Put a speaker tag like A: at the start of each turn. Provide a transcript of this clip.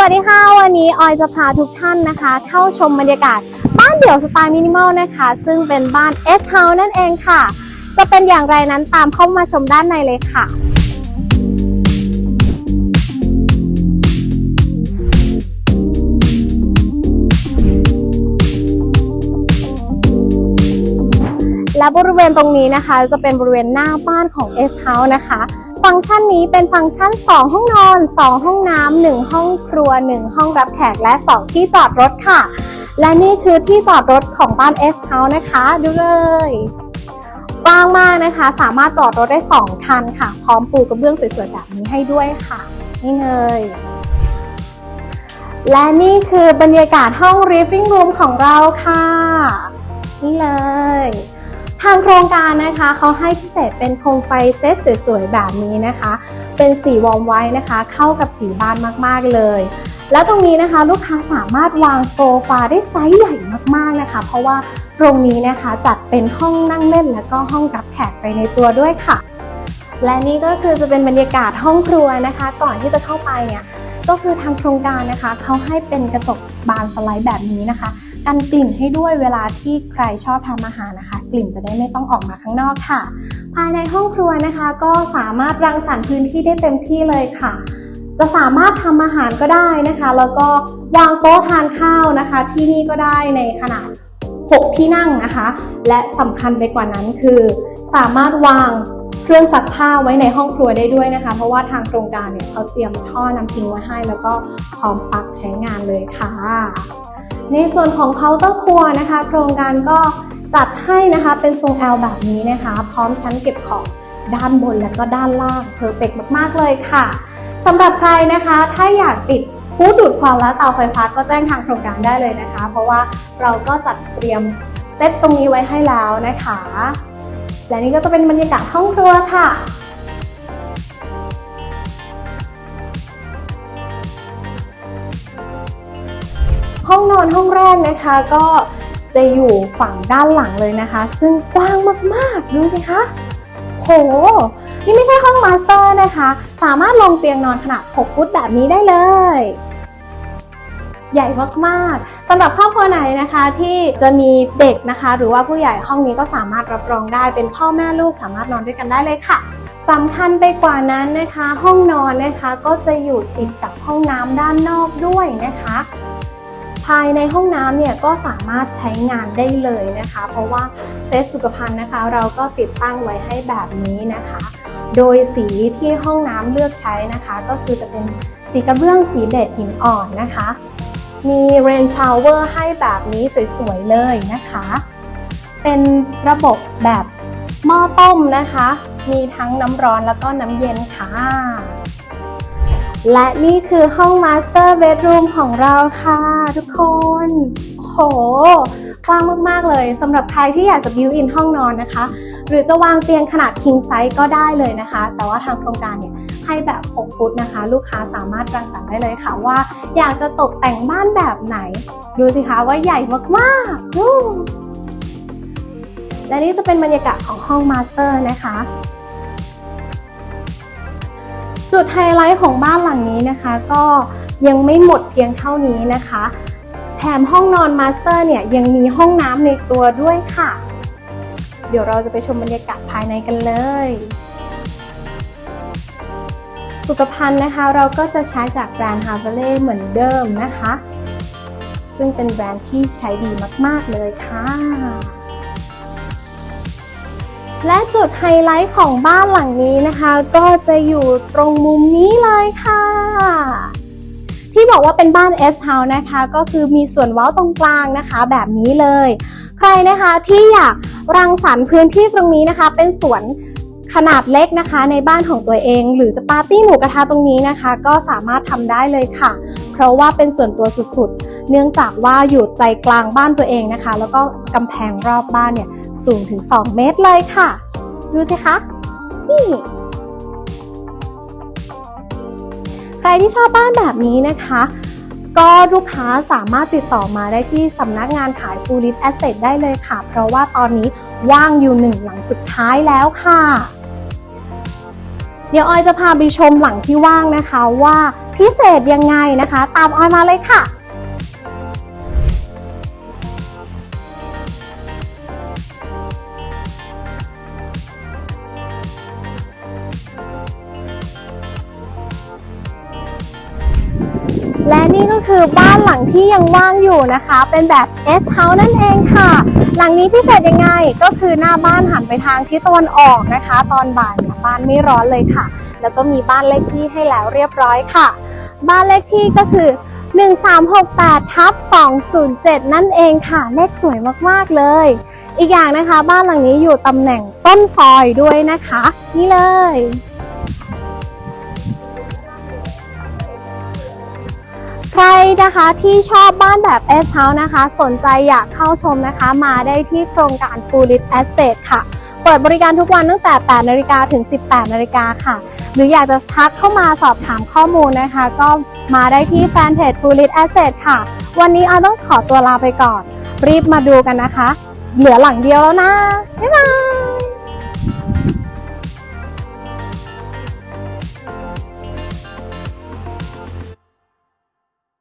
A: สวัสดีค่ะ วันนี้ออยจะพาทุกท่านนะคะ เข้าชมบรรยากาศ บ้านเดี่ยวสไตล์มินิมอลนะคะ ซึ่งเป็นบ้าน S House นั่นเองค่ะ จะเป็นอย่างไรนั้นตามเข้ามาชมด้านในเลยค่ะและบริเวณตรงนี้นะคะ จะเป็นบริเวณหน้าบ้านของ S House นะคะ ฟังก์ชันนี้เป็นฟังก์ชัน 2 ห้องนอน 2 ห้องน้ำ1ห้องครัว 1 ห้องรับแขกและ 2 ที่จอดรถค่ะ และนี่คือที่จอดรถของบ้าน S House นะคะ ดูเลยกว้างมากนะคะ สามารถจอดรถได้ 2 คันค่ะ พร้อมปูกระเบื้องสวยๆแบบนี้ให้ด้วยค่ะ นี่เลยและนี่คือบรรยากาศห้อง living room ของเราค่ะ นี่เลย ทางโครงการนะคะเขาให้พิเศษเป็นโคมไฟเซตสวยๆแบบนี้นะคะ เป็นสี warm white นะคะ เข้ากับสีบ้านมากๆเลย แล้วตรงนี้นะคะลูกค้าสามารถวางโซฟาได้ไซส์ใหญ่มากๆนะคะ เพราะว่าตรงนี้นะคะจัดเป็นห้องนั่งเล่นและก็ห้องรับแขกไปในตัวด้วยค่ะ และนี่ก็คือจะเป็นบรรยากาศห้องครัวนะคะ ก่อนที่จะเข้าไปเนี่ยก็คือทางโครงการนะคะเขาให้เป็นกระจกบานสไลด์แบบนี้นะคะ กันกลิ่นให้ด้วยเวลาที่ใครชอบทำอาหารนะคะ กลิ่นจะได้ไม่ต้องออกมาข้างนอกค่ะ ภายในห้องครัวนะคะ ก็สามารถรังสรรค์พื้นที่ได้เต็มที่เลยค่ะ จะสามารถทำอาหารก็ได้นะคะ แล้วก็วางโต๊ะทานข้าวนะคะ ที่นี่ก็ได้ในขนาด 6 ที่นั่งนะคะ และสำคัญไปกว่านั้นคือ สามารถวางเครื่องซักผ้าไว้ในห้องครัวได้ด้วยนะคะ เพราะว่าทางโครงการเนี่ยเขาเตรียมท่อน้ำทิ้งไว้ให้ แล้วก็พร้อมปลั๊กใช้งานเลยค่ะ ในส่วนของเคาน์เตอร์ครัวนะคะ โครงการก็จัดให้นะคะเป็นทรง L แบบนี้นะคะ พร้อมชั้นเก็บของด้านบนและก็ด้านล่าง perfect มากๆเลยค่ะสำหรับใครนะคะถ้าอยากติดตู้ดูดควันและเตาไฟฟ้าก็แจ้งทางโครงการได้เลยนะคะ เพราะว่าเราก็จัดเตรียมเซตตรงนี้ไว้ให้แล้วนะคะ และนี่ก็จะเป็นบรรยากาศห้องครัวค่ะ อนห้องแรกนะคะก็จะอยู่ฝั่งด้านหลังเลยนะคะ ซึ่งกว้างมากๆ ดูสิคะ โห นี่ไม่ใช่ห้อง master นะคะ สามารถลงเตียงนอนขนาด 6 ฟุตแบบนี้ได้เลย ใหญ่มากๆสำหรับครอบครัวไหนนะคะที่จะมีเด็กนะคะ หรือว่าผู้ใหญ่ห้องนี้ก็สามารถรับรองได้เป็นพ่อแม่ลูกสามารถนอนด้วยกันได้เลยค่ะสำคัญไปกว่านั้นนะคะ ห้องนอนนะคะก็จะอยู่ติดกับห้องน้ำด้านนอกด้วยนะคะ ภายในห้องน้ำเนี่ยก็สามารถใช้งานได้เลยนะคะ เพราะว่าเซตสุขภัณฑ์นะคะ เราก็ติดตั้งไว้ให้แบบนี้นะคะ โดยสีที่ห้องน้ำเลือกใช้นะคะ ก็คือจะเป็นสีกระเบื้องสีเบจหินอ่อนนะคะ มีเรนชาวเวอร์ให้แบบนี้สวยๆเลยนะคะ เป็นระบบแบบหม้อต้มนะคะ มีทั้งน้ำร้อนแล้วก็น้ำเย็นค่ะ และนี่คือห้อง master bedroom ของเราค่ะทุกคน โหกว้างมาก ๆ เลยสำหรับใครที่อยากจะ built-in ห้องนอนนะคะ หรือจะวางเตียงขนาด king size ก็ได้เลยนะคะ แต่ว่าทางโครงการเนี่ยให้แบบ 6 ฟุตนะคะ ลูกค้าสามารถรังสรรค์ได้เลยค่ะว่าอยากจะตกแต่งบ้านแบบไหน ดูสิคะว่าใหญ่มากๆและนี่จะเป็นบรรยากาศของห้อง master นะคะ จุดไฮไลท์ของบ้านหลังนี้นะคะ ก็ยังไม่หมดเพียงเท่านี้นะคะ แถมห้องนอน master เนี่ยยังมีห้องน้ำในตัวด้วยค่ะ เดี๋ยวเราจะไปชมบรรยากาศภายในกันเลย สุขภัณฑ์นะคะเราก็จะใช้จากแบรนด์ h a r v e l e เหมือนเดิมนะคะ ซึ่งเป็นแบรนด์ที่ใช้ดีมาก ๆ เลยค่ะ และจุดไฮไลท์ของบ้านหลังนี้นะคะ ก็จะอยู่ตรงมุมนี้เลยค่ะ ที่บอกว่าเป็นบ้าน S House นะคะ ก็คือมีส่วนเว้าตรงกลางนะคะ แบบนี้เลย ใครนะคะที่อยากรังสรรค์พื้นที่ตรงนี้นะคะ เป็นสวน ขนาดเล็กนะคะในบ้านของตัวเอง หรือจะปาร์ตี้หมูกระทะตรงนี้นะคะ ก็สามารถทำได้เลยค่ะ เพราะว่าเป็นส่วนตัวสุดๆ เนื่องจากว่าอยู่ใจกลางบ้านตัวเองนะคะ แล้วก็กำแพงรอบบ้านเนี่ยสูงถึง 2 เมตรเลยค่ะ ดูสิคะนี่ใครที่ชอบบ้านแบบนี้นะคะ ก็ลูกค้าสามารถติดต่อมาได้ที่สำนักงานขาย Full List Asset ได้เลยค่ะ เพราะว่าตอนนี้ว่างอยู่หนึ่งหลังสุดท้ายแล้วค่ะ เดี๋ยวออยจะพาไปชมหลังที่ว่างนะคะว่าพิเศษยังไงนะคะ ตามออยมาเลยค่ะ นี่ก็คือบ้านหลังที่ยังว่างอยู่นะคะ เป็นแบบ S House นั่นเองค่ะ หลังนี้พิเศษยังไงก็คือหน้าบ้านหันไปทางทิศตะวันออกนะคะ ตอนบ่ายเนี่ยบ้านไม่ร้อนเลยค่ะ แล้วก็มีบ้านเลขที่ให้แล้วเรียบร้อยค่ะ บ้านเลขที่ก็คือ 1368ทับ207 นั่นเองค่ะ เลขสวยมากๆเลย อีกอย่างนะคะ บ้านหลังนี้อยู่ตำแหน่งต้นซอยด้วยนะคะ นี่เลย ใครนะคะที่ชอบบ้านแบบ S House นะคะ สนใจอยากเข้าชมนะคะ มาได้ที่โครงการ f u l l i t Asset ค่ะ เปิดบริการทุกวันตั้งแต่ 8 นาฬิกาถึง 18 นาฬิกาค่ะ หรืออยากจะทักเข้ามาสอบถามข้อมูลนะคะ ก็มาได้ที่แฟนเพจ f u l l i t Asset ค่ะ วันนี้เอาต้องขอตัวลาไปก่อน รีบมาดูกันนะคะ เหลือหลังเดียวแล้วนะ บ๊ายบาย